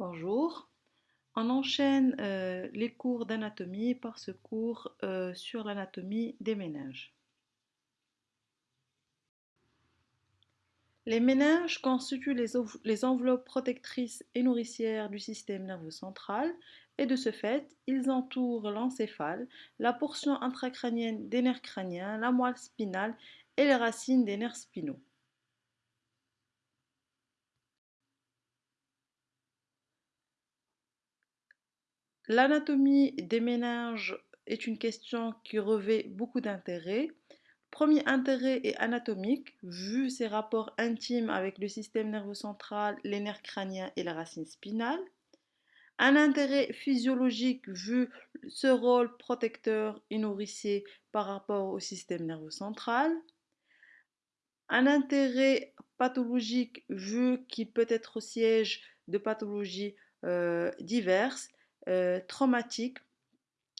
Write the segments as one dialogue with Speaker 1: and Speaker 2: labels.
Speaker 1: Bonjour. On enchaîne euh, les cours d'anatomie par ce cours euh, sur l'anatomie des méninges. Les méninges constituent les, les, enveloppes protectrices et nourricières du système nerveux central et de ce fait, ils entourent l'encéphale, la portion intracrânienne des nerfs crâniens, la moelle spinale et les racines des nerfs spinaux. L'anatomie des méninges est une question qui revêt beaucoup d'intérêt. Premier intérêt est anatomique, vu ses rapports intimes avec le système nerveux central, les nerfs crâniens et la racine spinale. Un intérêt physiologique, vu ce rôle protecteur et nourricier par rapport au système nerveux central. Un intérêt pathologique, vu qu'il peut être siège de pathologies euh, diverses euh, traumatique,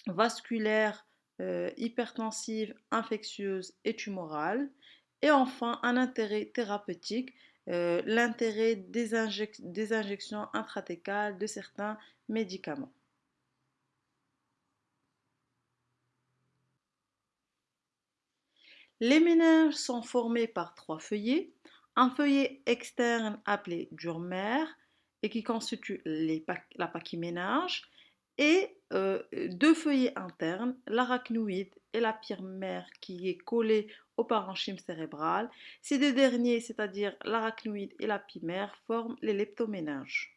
Speaker 1: vasculaire, euh, hypertensive, infectieuse et tumorale. Et enfin, un intérêt thérapeutique, euh, l'intérêt des, injections intratécales de certains médicaments. Les méninges sont formés par trois feuillets. Un feuillet externe appelé durmer et qui constitue les, la pachyménage et euh, deux feuillets internes, l'arachnoïde et la mère qui est collée au parenchyme cérébral. Ces deux derniers, c'est-à-dire l'arachnoïde et la pimère, forment les leptoméninges.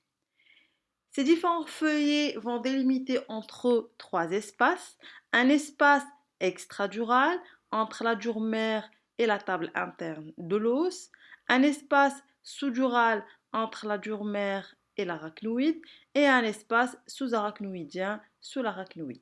Speaker 1: Ces différents feuillets vont délimiter entre eux trois espaces. Un espace extradural entre la durmère et la table interne de l'os. Un espace sous-dural entre la durmère et l'arachnoïde et un espace sous-arachnoïdien sous l'arachnoïde.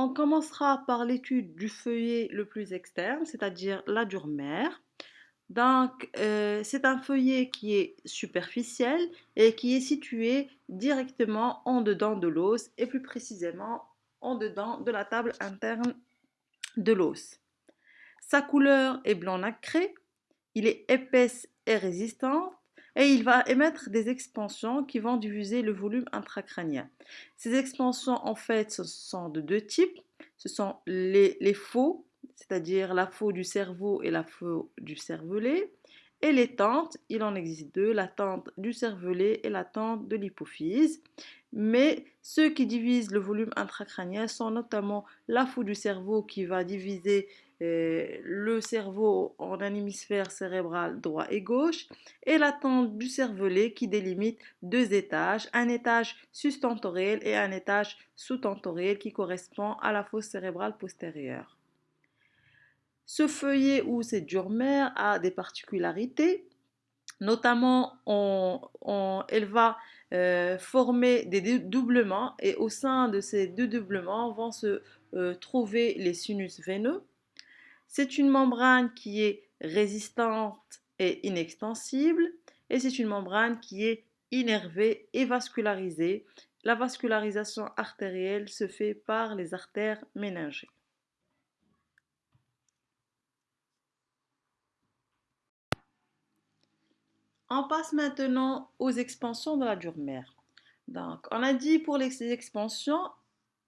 Speaker 1: On commencera par l'étude du feuillet le plus externe, c'est-à-dire la durmère. Donc, euh, c'est un feuillet qui est superficiel et qui est situé directement en dedans de l'os et plus précisément en dedans de la table interne de l'os. Sa couleur est blanc nacré, il est épaisse et résistant et il va émettre des expansions qui vont diviser le volume intracrânien. Ces expansions, en fait, sont de deux types. Ce sont les, les faux, c'est-à-dire la faux du cerveau et la faux du cervelet, et les tentes, il en existe deux, la tente du cervelet et la tente de l'hypophyse. Mais ceux qui divisent le volume intracrânien sont notamment la faux du cerveau qui va diviser euh, le cerveau en un hémisphère cérébral droit et gauche et la tente du cervelet qui délimite deux étages, un étage sustentoriel et un étage sous-tentoriel qui correspond à la fosse cérébrale postérieure. Ce feuillet ou cette durmère a des particularités, notamment elle va euh, former des doublements et au sein de ces deux doublements vont se euh, trouver les sinus veineux. C'est une membrane qui est résistante et inextensible et c'est une membrane qui est innervée et vascularisée. La vascularisation artérielle se fait par les artères méningées. On passe maintenant aux expansions de la durmère. Donc, on a dit pour les expansions,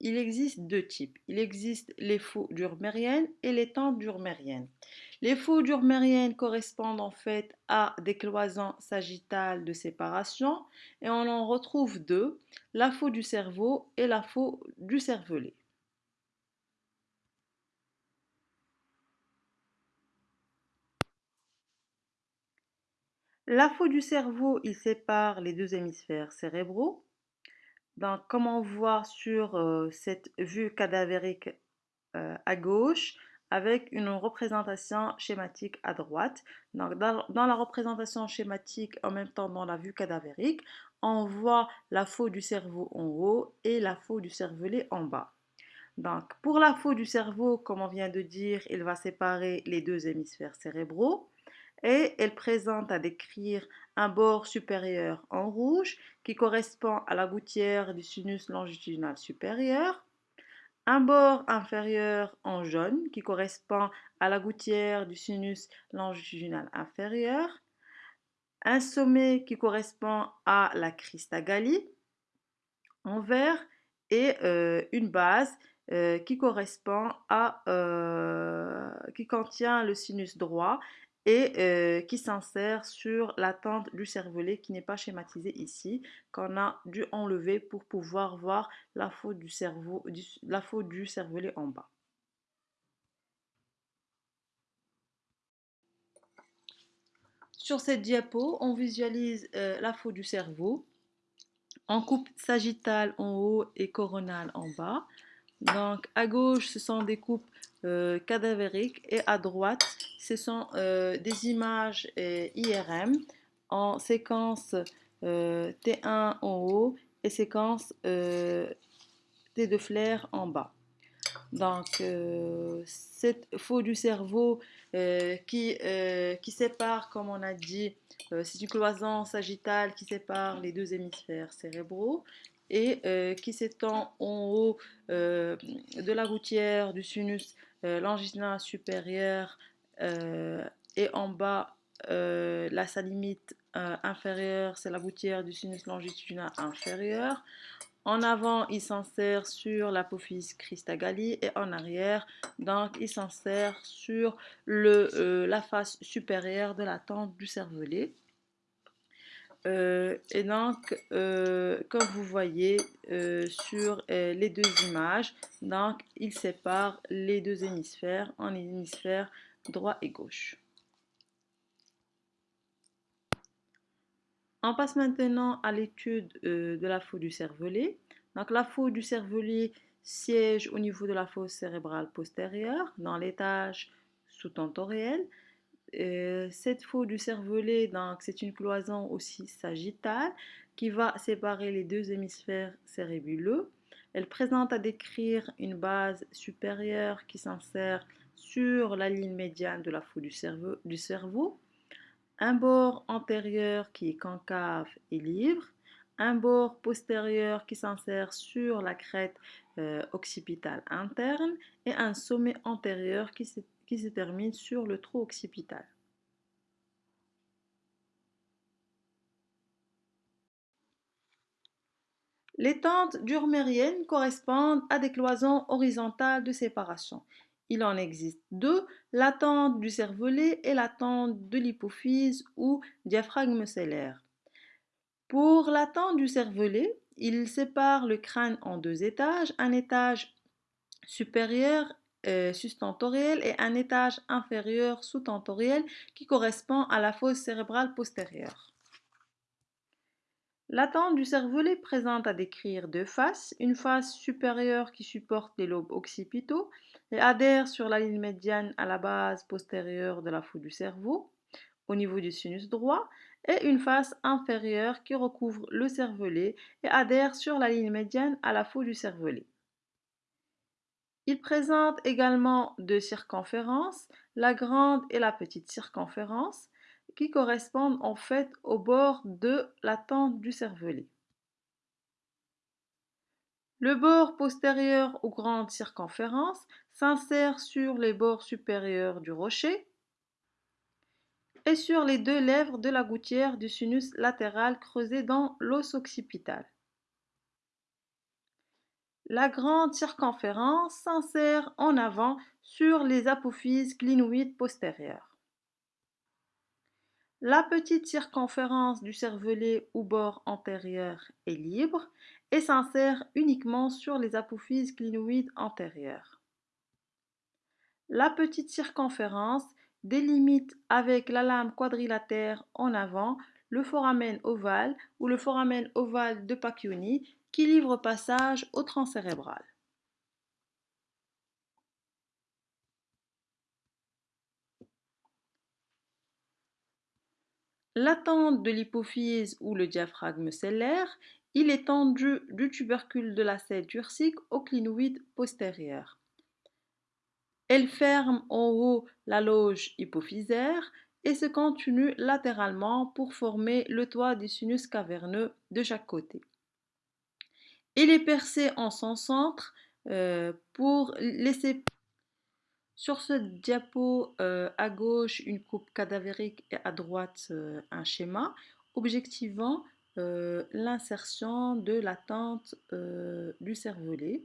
Speaker 1: il existe deux types. Il existe les faux durmériennes et les tentes durmériennes. Les faux durmériennes correspondent en fait à des cloisons sagittales de séparation et on en retrouve deux, la faux du cerveau et la faux du cervelet. La faux du cerveau, il sépare les deux hémisphères cérébraux. Donc, comme on voit sur euh, cette vue cadavérique euh, à gauche, avec une représentation schématique à droite. Donc, dans, la représentation schématique, en même temps dans la vue cadavérique, on voit la faux du cerveau en haut et la faux du cervelet en bas. Donc, pour la faux du cerveau, comme on vient de dire, il va séparer les deux hémisphères cérébraux et elle présente à décrire un bord supérieur en rouge qui correspond à la gouttière du sinus longitudinal supérieur, un bord inférieur en jaune qui correspond à la gouttière du sinus longitudinal inférieur, un sommet qui correspond à la Christagalli en vert et euh, une base euh, qui correspond à euh, qui contient le sinus droit et qui s'insère sur la tente du cervelet qui n'est pas schématisée ici, qu'on a dû enlever pour pouvoir voir la faute du, cerveau, la faute du cervelet en bas. Sur cette diapo, on visualise la faute du cerveau en coupe sagittale en haut et coronale en bas. Donc à gauche, ce sont des coupes euh, cadavériques et à droite, ce sont euh, des images euh, IRM en séquence T1 en haut et séquence T de flair en bas. Donc, cette faux du cerveau qui, qui sépare, comme on a dit, c'est une cloison sagittale qui sépare les deux hémisphères cérébraux et euh, qui s'étend en haut euh, de la gouttière du sinus euh, longitudinal supérieur et en bas la sa limite inférieure c'est la gouttière du sinus longitudinal inférieur en avant, il s'insère sur l'apophyse Christagalli et en arrière, donc il s'insère sur la face supérieure de la tente du cervelet. Euh, et donc, euh, comme vous voyez euh, sur les deux images, donc il sépare les deux hémisphères en hémisphères droit et gauche. On passe maintenant à l'étude de la faute du cervelet. Donc la faute du cervelet siège au niveau de la fosse cérébrale postérieure, dans l'étage sous-tentoriel. Euh, cette faute du cervelet, donc c'est une cloison aussi sagittale qui va séparer les deux hémisphères cérébelleux. Elle présente à décrire une base supérieure qui s'insère sur la ligne médiane de la faute du cerveau, un bord antérieur qui est concave et libre, un bord postérieur qui s'insère sur la crête euh, occipitale interne. Et un sommet antérieur qui qui se termine sur le trou occipital. Les tentes durmériennes correspondent à des cloisons horizontales de séparation. Il en existe deux, la tente du cervelet et la tente de l'hypophyse ou diaphragme cellaire. Pour la tente du cervelet, il sépare le crâne en deux étages, un étage supérieur euh, sustentoriel et un étage inférieur sous-tentoriel qui correspond à la fosse cérébrale postérieure. L'attente du cervelet présente à décrire deux faces, une face supérieure qui supporte les lobes occipitaux et adhère sur la ligne médiane à la base postérieure de la foule du cerveau, au niveau du sinus droit, et une face inférieure qui recouvre le cervelet et adhère sur la ligne médiane à la foule du cervelet. Il présente également deux circonférences, la grande et la petite circonférence, qui correspondent en fait au bord de la tente du cervelet. Le bord postérieur aux grandes circonférences s'insère sur les bords supérieurs du rocher et sur les deux lèvres de la gouttière du sinus latéral creusé dans l'os occipital. La grande circonférence s'insère en avant sur les apophyses clinoïdes postérieures. La petite circonférence du cervelet ou bord antérieur est libre et s'insère uniquement sur les apophyses clinoïdes antérieures. La petite circonférence délimite avec la lame quadrilatère en avant le foramen ovale ou le foramen ovale de Pacchioni qui livre passage au tronc cérébral. L'attente de l'hypophyse ou le diaphragme cellaire, il est tendu du tubercule de la selle turcique au clinoïde postérieur. Elle ferme en haut la loge hypophysaire et se continue latéralement pour former le toit du sinus caverneux de chaque côté. Il est percé en son centre Euh, pour laisser sur ce diapo euh, à gauche une coupe cadavérique et à droite euh, un schéma, objectivant l'insertion de la tente du cervelet.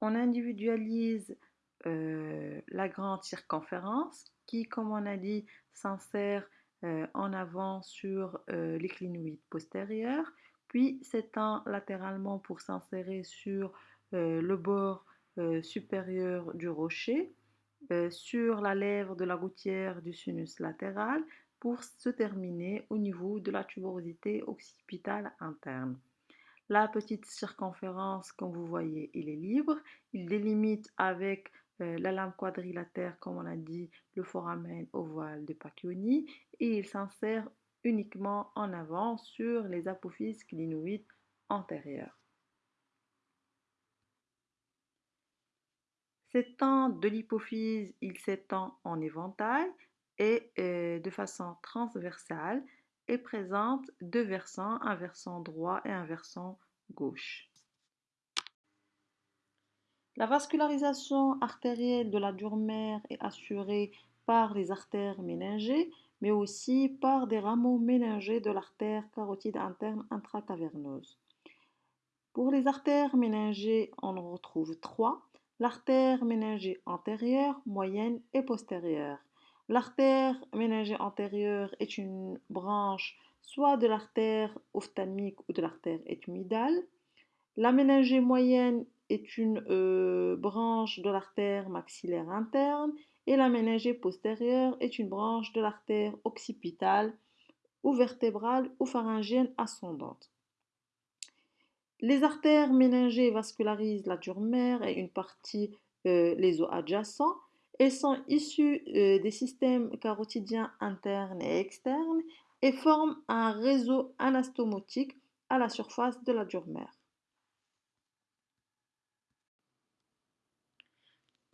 Speaker 1: On individualise la grande circonférence qui, comme on a dit, s'insère en avant sur les clinoïdes postérieurs s'étend latéralement pour s'insérer sur euh, le bord euh, supérieur du rocher, euh, sur la lèvre de la gouttière du sinus latéral pour se terminer au niveau de la tuberosité occipitale interne. La petite circonférence, comme vous voyez, il est libre. Il délimite avec la lame quadrilatère, comme on a dit, le foramen ovale de Pacchioni et il s'insère uniquement en avant sur les apophyses clinoïdes antérieures. S'étend de l'hypophyse, il s'étend en éventail et euh, de façon transversale et présente deux versants, un versant droit et un versant gauche. La vascularisation artérielle de la dure mère est assurée par les artères méningées mais aussi par des rameaux méningés de l'artère carotide interne intracaverneuse. Pour les artères méningées, on en retrouve trois. L'artère méningée antérieure, moyenne et postérieure. L'artère méningée antérieure est une branche soit de l'artère ophtalmique ou de l'artère ethmoïdale. La méningée moyenne est une euh, branche de l'artère maxillaire interne et la méningée postérieure est une branche de l'artère occipitale ou vertébrale ou pharyngienne ascendante. Les artères méningées vascularisent la dure mère et une partie euh, les os adjacents Elles sont issues euh, des systèmes carotidiens internes et externes et forment un réseau anastomotique à la surface de la dure mère.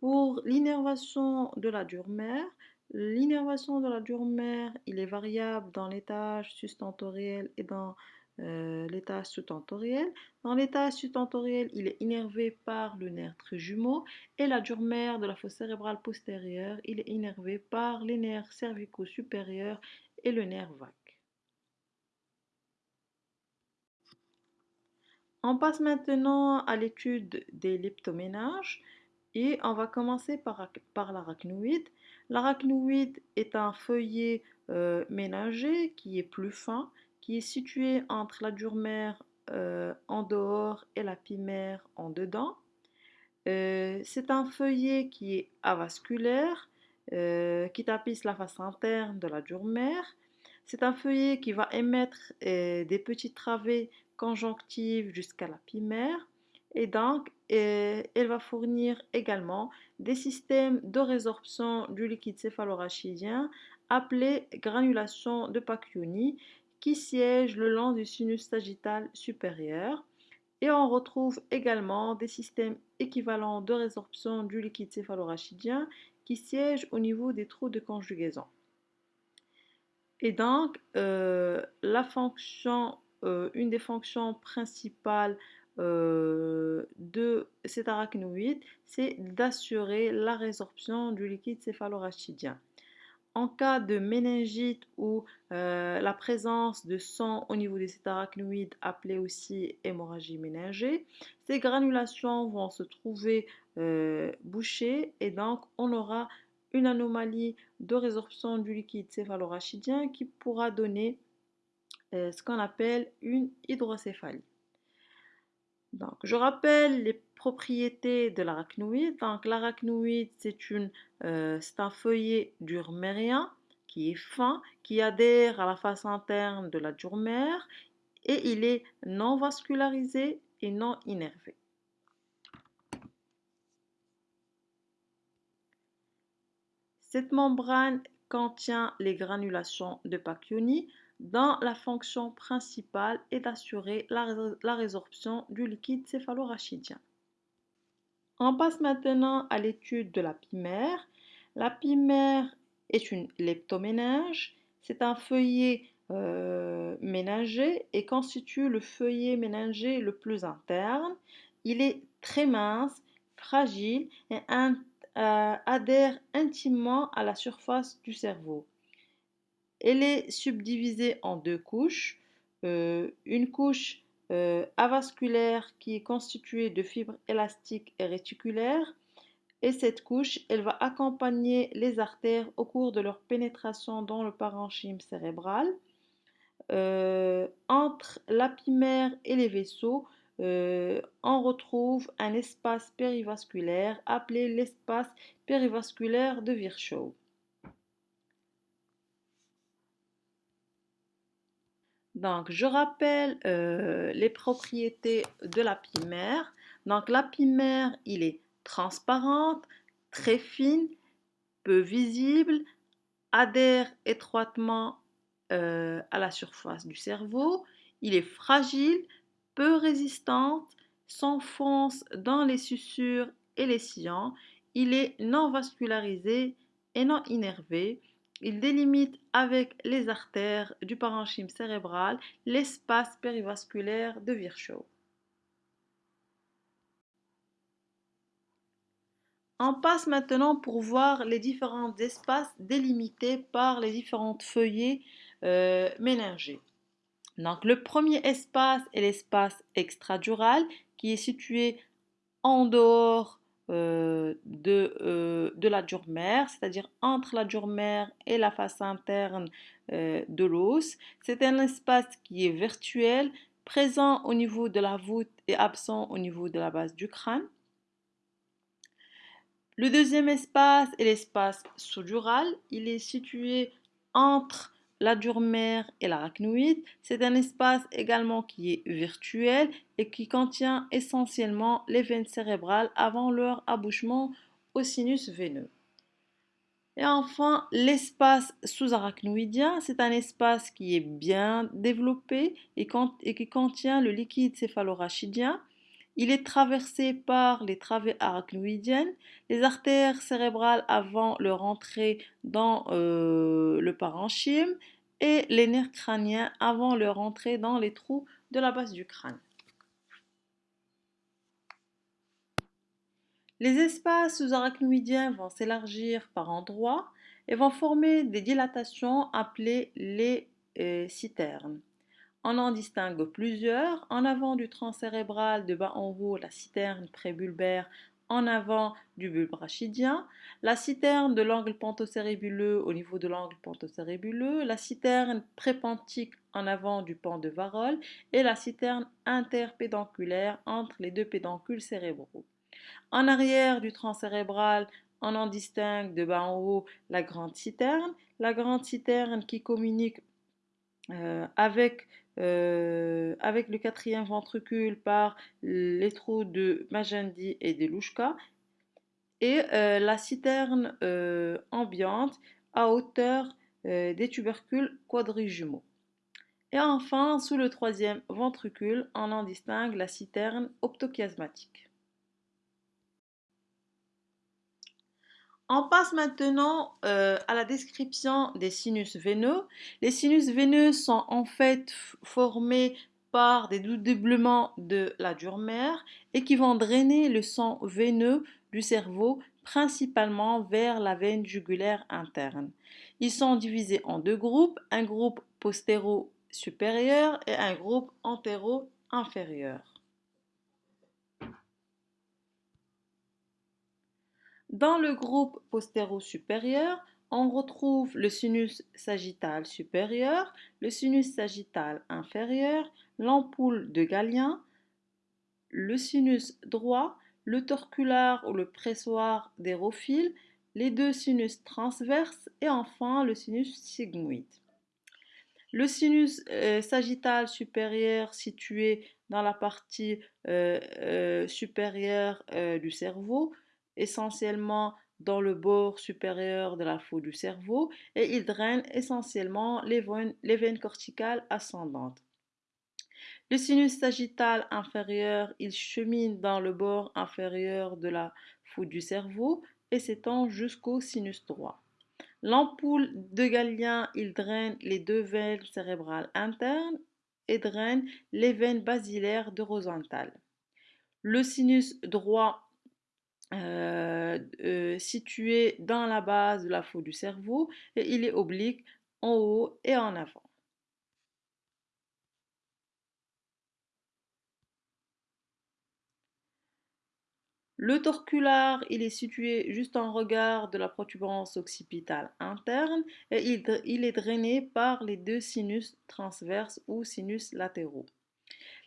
Speaker 1: Pour l'innervation de la dure mère, l'innervation de la dure mère, il est variable dans l'étage sustentoriel et dans euh, l'étage sous-tentoriel. Dans l'étage sous-tentoriel, il est innervé par le nerf trijumeau et la dure mère de la fosse cérébrale postérieure, il est innervé par les nerfs cervicaux supérieurs et le nerf vague. On passe maintenant à l'étude des leptoménages. Et on va commencer par, l'arachnoïde. L'arachnoïde est un feuillet euh, ménager qui est plus fin, qui est situé entre la dure mère euh, en dehors et la pimère en dedans. Euh, c'est un feuillet qui est avasculaire, qui tapisse la face interne de la dure mère. C'est un feuillet qui va émettre des petites travées conjonctives jusqu'à la pimère et donc elle va fournir également des systèmes de résorption du liquide céphalorachidien appelés granulation de Pacchioni qui siègent le long du sinus sagittal supérieur et on retrouve également des systèmes équivalents de résorption du liquide céphalorachidien qui siègent au niveau des trous de conjugaison. Et donc, euh, euh, une des fonctions principales euh, de cet arachnoïde, c'est d'assurer la résorption du liquide céphalorachidien. En cas de méningite ou euh, la présence de sang au niveau de cet arachnoïde, appelé aussi hémorragie méningée, ces granulations vont se trouver euh, bouchées et donc on aura une anomalie de résorption du liquide céphalorachidien qui pourra donner ce qu'on appelle une hydrocéphalie. Je rappelle les propriétés de l'arachnoïde. Donc, l'arachnoïde, c'est euh, un feuillet durmérien qui est fin, qui adhère à la face interne de la durmère et il est non vascularisé et non innervé. Cette membrane contient les granulations de Pacchioni dont la fonction principale est d'assurer la, résorption du liquide céphalorachidien. On passe maintenant à l'étude de la pimère. La pimère est une leptoménage. C'est un feuillet euh, ménager et constitue le feuillet ménager le plus interne. Il est très mince, fragile et euh, adhère intimement à la surface du cerveau. Elle est subdivisée en deux couches. Euh, une couche euh, avasculaire qui est constituée de fibres élastiques et réticulaires. Et cette couche, elle va accompagner les artères au cours de leur pénétration dans le parenchyme cérébral. Euh, entre l'apimère et les vaisseaux, on retrouve un espace périvasculaire appelé l'espace périvasculaire de Virchow. Donc, je rappelle euh, les propriétés de l'apimère. Donc, l'apimère, il est transparente, très fine, peu visible, adhère étroitement euh, à la surface du cerveau. Il est fragile, peu résistante, s'enfonce dans les sussures et les sillons. Il est non vascularisé et non innervé. Il délimite avec les artères du parenchyme cérébral l'espace périvasculaire de Virchow. On passe maintenant pour voir les différents espaces délimités par les différentes feuillées euh. Donc, le premier espace est l'espace extradural qui est situé en dehors euh, de, euh, de, la dure mère, c'est-à-dire entre la dure mère et la face interne euh, de l'os. C'est un espace qui est virtuel, présent au niveau de la voûte et absent au niveau de la base du crâne. Le deuxième espace est l'espace sous-dural. Il est situé entre la mère et l'arachnoïde, c'est un espace également qui est virtuel et qui contient essentiellement les veines cérébrales avant leur abouchement au sinus veineux. Et enfin, l'espace sous-arachnoïdien, c'est un espace qui est bien développé et qui contient le liquide céphalorachidien il est traversé par les travées arachnoïdiennes, les artères cérébrales avant leur entrée dans euh, le parenchyme et les nerfs crâniens avant leur entrée dans les trous de la base du crâne. Les espaces sous-arachnoïdiens vont s'élargir par endroits et vont former des dilatations appelées les euh, citernes. On en distingue plusieurs. En avant du tronc cérébral, de bas en haut, la citerne prébulbaire. En avant du bulbe rachidien, la citerne de l'angle pentocérébuleux au niveau de l'angle pentocérébuleux, la citerne prépentique en avant du pan de Varol. Et la citerne interpédonculaire entre les deux pédoncules cérébraux. En arrière du tronc cérébral, on en distingue de bas en haut la grande citerne, la grande citerne qui communique euh, avec euh, avec le quatrième ventricule par les trous de Magendie et de Louchka, et euh, la citerne euh, ambiante à hauteur des tubercules quadrijumeaux. Et enfin, sous le troisième ventricule, on en distingue la citerne optochiasmatique. On passe maintenant euh, à la description des sinus veineux. Les sinus veineux sont en fait formés par des doublements de la dure-mère et qui vont drainer le sang veineux du cerveau principalement vers la veine jugulaire interne. Ils sont divisés en deux groupes, un groupe postéro-supérieur et un groupe antéro-inférieur. Dans le groupe postéro-supérieur, on retrouve le sinus sagittal supérieur, le sinus sagittal inférieur, l'ampoule de Galien, le sinus droit, le torculaire ou le pressoir d'érophile, les deux sinus transverses et enfin le sinus sigmoïde. Le sinus euh, sagittal supérieur situé dans la partie euh, euh, supérieure du cerveau essentiellement dans le bord supérieur de la foule du cerveau et il draine essentiellement les veines, corticales ascendantes. Le sinus sagittal inférieur, il chemine dans le bord inférieur de la foule du cerveau et s'étend jusqu'au sinus droit. L'ampoule de Galien, il draine les deux veines cérébrales internes et draine les veines basilaires de Le sinus droit euh, euh, situé dans la base de la faute du cerveau et il est oblique en haut et en avant. Le torculaire, il est situé juste en regard de la protubérance occipitale interne et il, est drainé par les deux sinus transverses ou sinus latéraux.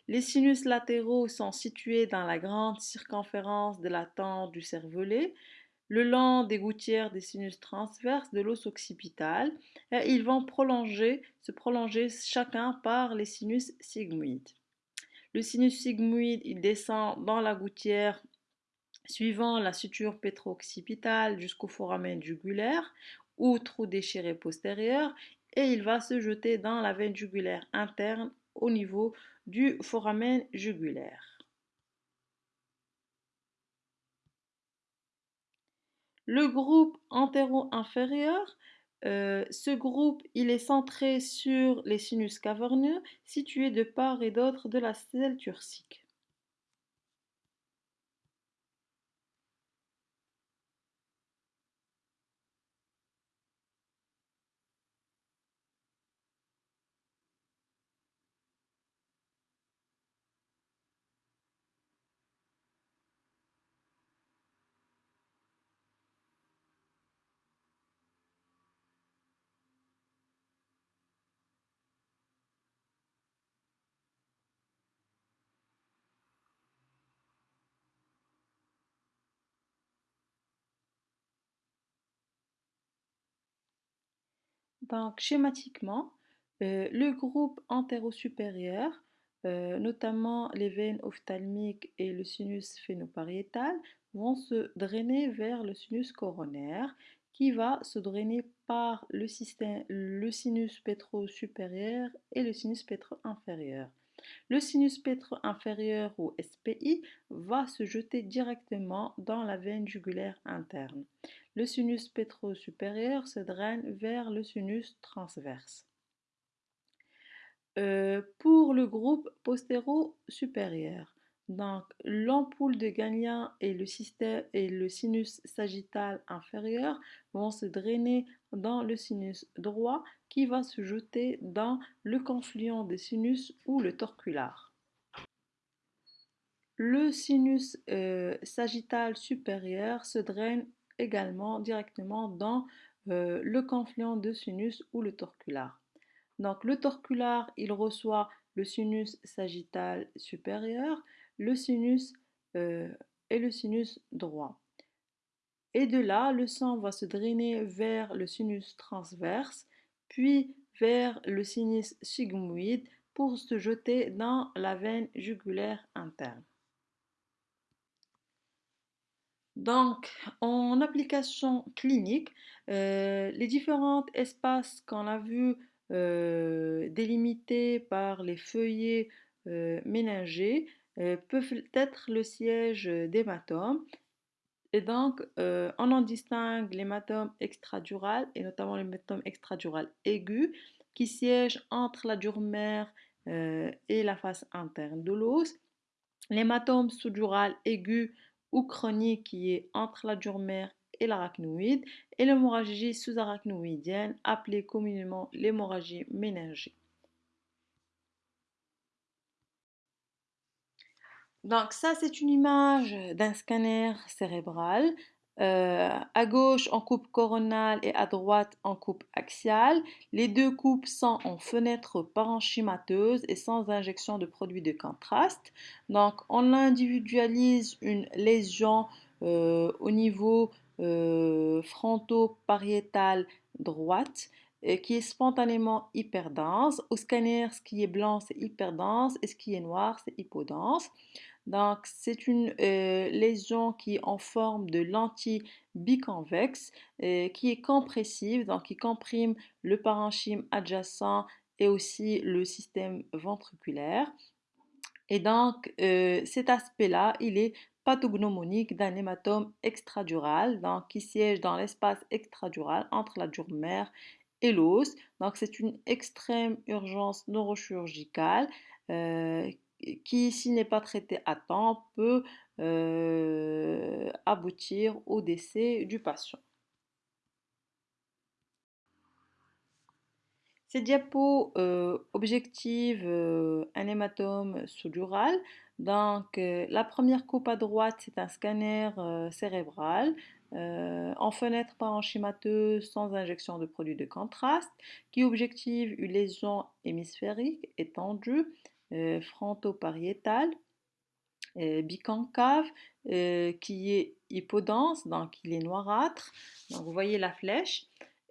Speaker 1: Les sinus latéraux sont situés dans la grande circonférence de la tente du cervelet, le long des gouttières des sinus transverses de l'os occipital, ils vont se prolonger chacun par les sinus sigmoïdes. Le sinus sigmoïde, descend dans la gouttière suivant la suture pétro-occipitale jusqu'au foramen jugulaire ou trou déchiré postérieur et il va se jeter dans la veine jugulaire interne au niveau du foramen jugulaire. Le groupe antéro-inférieur, euh, ce groupe il est centré sur les sinus caverneux situés de part et d'autre de la selle turcique. Donc, schématiquement, euh, le groupe antéro-supérieur, euh, notamment les veines ophtalmiques et le sinus phénopariétal, vont se drainer vers le sinus coronaire qui va se drainer par le, le sinus pétro-supérieur et le sinus pétro-inférieur. Le sinus pétro-inférieur ou SPI va se jeter directement dans la veine jugulaire interne. Le sinus pétro-supérieur se draine vers le sinus transverse. Euh, pour le groupe postéro-supérieur, donc l'ampoule de Gagnon et et le sinus sagittal inférieur vont se drainer dans le sinus droit qui va se jeter dans le confluent des sinus ou le torcular. Le sinus euh, sagittal supérieur se draine également directement dans euh, le confluent de sinus ou le torcular. Donc le torcular, il reçoit le sinus sagittal supérieur, le sinus euh, et le sinus droit. Et de là, le sang va se drainer vers le sinus transverse, puis vers le sinus sigmoïde pour se jeter dans la veine jugulaire interne. Donc, en application clinique, euh, les différents espaces qu'on a vus euh, délimités par les feuillets euh, ménagés peuvent être le siège d'hématomes. Et donc, on en distingue l'hématome extradural et notamment l'hématome extradural aigu qui siège entre la dure-mère et la face interne de l'os. L'hématome sous-dural aigu ou chronique qui est entre la dure-mère et l'arachnoïde et l'hémorragie sous-arachnoïdienne appelée communément l'hémorragie méningée. Donc ça c'est une image d'un scanner cérébral euh, à gauche en coupe coronale et à droite en coupe axiale. Les deux coupes sont en fenêtre parenchymateuse et sans injection de produits de contraste. Donc on individualise une lésion euh, au niveau euh, fronto-pariétal droite qui est spontanément hyperdense. Au scanner, ce qui est blanc, c'est hyperdense et ce qui est noir, c'est hypodense. Donc, c'est une euh, lésion qui est en forme de lentille biconvexe, euh, qui est compressive, donc qui comprime le parenchyme adjacent et aussi le système ventriculaire. Et donc, euh, cet aspect-là, il est pathognomonique d'un hématome extradural, donc qui siège dans l'espace extradural entre la dure mère et l'os. Donc, c'est une extrême urgence neurochirurgicale qui, s'il n'est pas traité à temps, peut aboutir au décès du patient. Ces diapos euh, objectivent un hématome sous-dural. Donc, la première coupe à droite, c'est un scanner cérébral en fenêtre parenchymateuse sans injection de produit de contraste qui objective une lésion hémisphérique étendue euh, fronto-pariétale, euh, biconcave, euh, qui est hypodense, donc il est noirâtre. Donc vous voyez la flèche,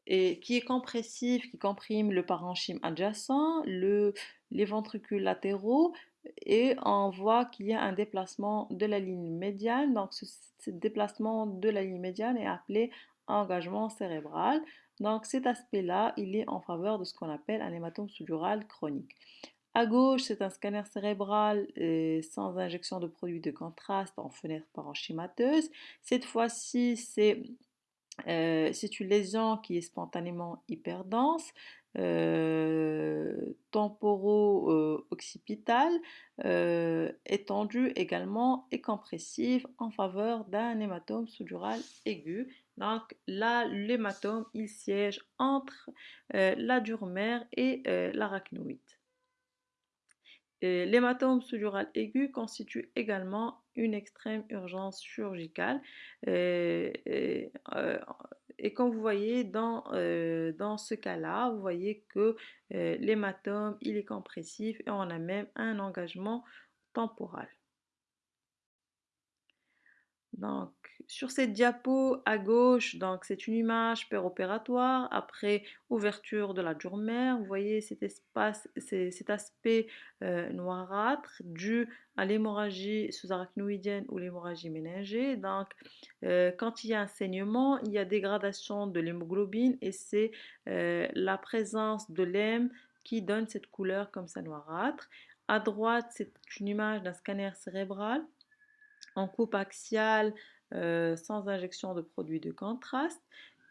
Speaker 1: et qui est compressif, qui comprime le parenchyme adjacent, le, les ventricules latéraux, et on voit qu'il y a un déplacement de la ligne médiane. Donc ce, ce déplacement de la ligne médiane est appelé engagement cérébral. Donc cet aspect-là, il est en faveur de ce qu'on appelle un hématome sous-dural chronique. À gauche, c'est un scanner cérébral euh, sans injection de produit de contraste en fenêtre parenchymateuse. Cette fois-ci, c'est euh, une lésion qui est spontanément hyperdense, euh, temporo-occipitale, étendue également et compressive en faveur d'un hématome sous-dural aigu. Donc là, l'hématome, il siège entre la dure mère et l'arachnoïde. L'hématome sous-dural aigu constitue également une extrême urgence chirurgicale. Euh, et comme vous voyez, dans, euh, dans ce cas-là, vous voyez que euh, l'hématome, il est compressif et on a même un engagement temporal. Donc, sur cette diapo à gauche, c'est une image péropératoire après ouverture de la dure mère. Vous voyez cet espace, cet aspect euh, noirâtre dû à l'hémorragie sous-arachnoïdienne ou l'hémorragie méningée. Donc, euh, quand il y a un saignement, il y a dégradation de l'hémoglobine et c'est euh, la présence de l'hème qui donne cette couleur comme ça noirâtre. À droite, c'est une image d'un scanner cérébral en coupe axiale euh, sans injection de produits de contraste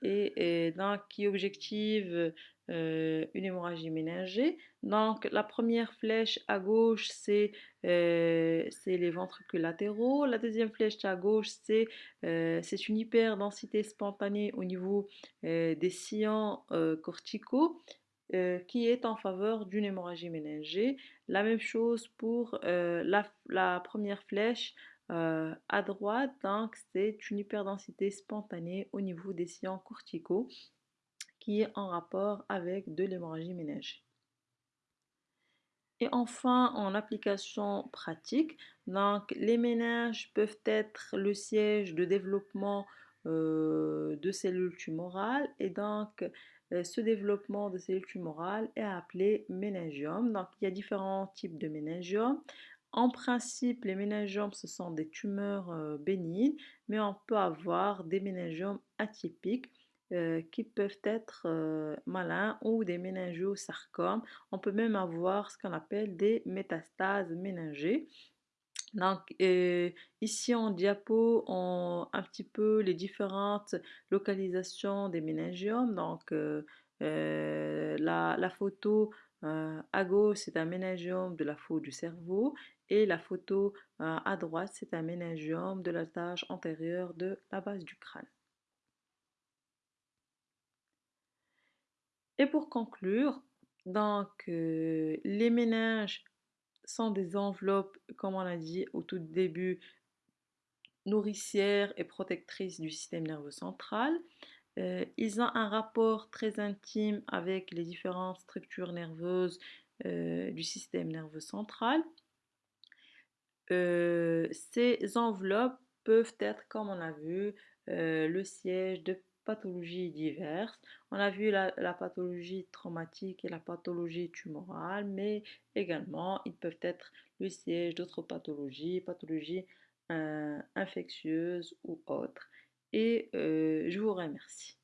Speaker 1: et, donc qui objective euh, une hémorragie méningée. Donc la première flèche à gauche c'est euh, les ventricules latéraux, la deuxième flèche à gauche c'est une hyperdensité spontanée au niveau des sillons corticaux qui est en faveur d'une hémorragie méningée. La même chose pour la, première flèche euh, à droite, c'est une hyperdensité spontanée au niveau des sillons corticaux qui est en rapport avec de l'hémorragie ménagée. Et enfin, en application pratique, donc les ménages peuvent être le siège de développement euh, de cellules tumorales et donc euh, ce développement de cellules tumorales est appelé méningiome. Donc il y a différents types de méningiome. En principe, les méningiomes, ce sont des tumeurs euh, bénignes, mais on peut avoir des méningiomes atypiques euh, qui peuvent être euh, malins ou des méningiosarcomes. On peut même avoir ce qu'on appelle des métastases méningées. Donc ici en diapo, on un petit peu les différentes localisations des méningiomes. Donc la, la, photo à gauche, c'est un méningiome de la faute du cerveau et la photo euh, à droite, c'est un méningiome de la tâche antérieure de la base du crâne. Et pour conclure, donc euh, les méninges sont des enveloppes, comme on a dit au tout début, nourricières et protectrices du système nerveux central. Euh, ils ont un rapport très intime avec les différentes structures nerveuses du système nerveux central. Euh, ces enveloppes peuvent être, comme on a vu, euh, le siège de pathologies diverses. On a vu la, pathologie traumatique et la pathologie tumorale, mais également ils peuvent être le siège d'autres pathologies, pathologies euh, infectieuses ou autres. Et je vous remercie.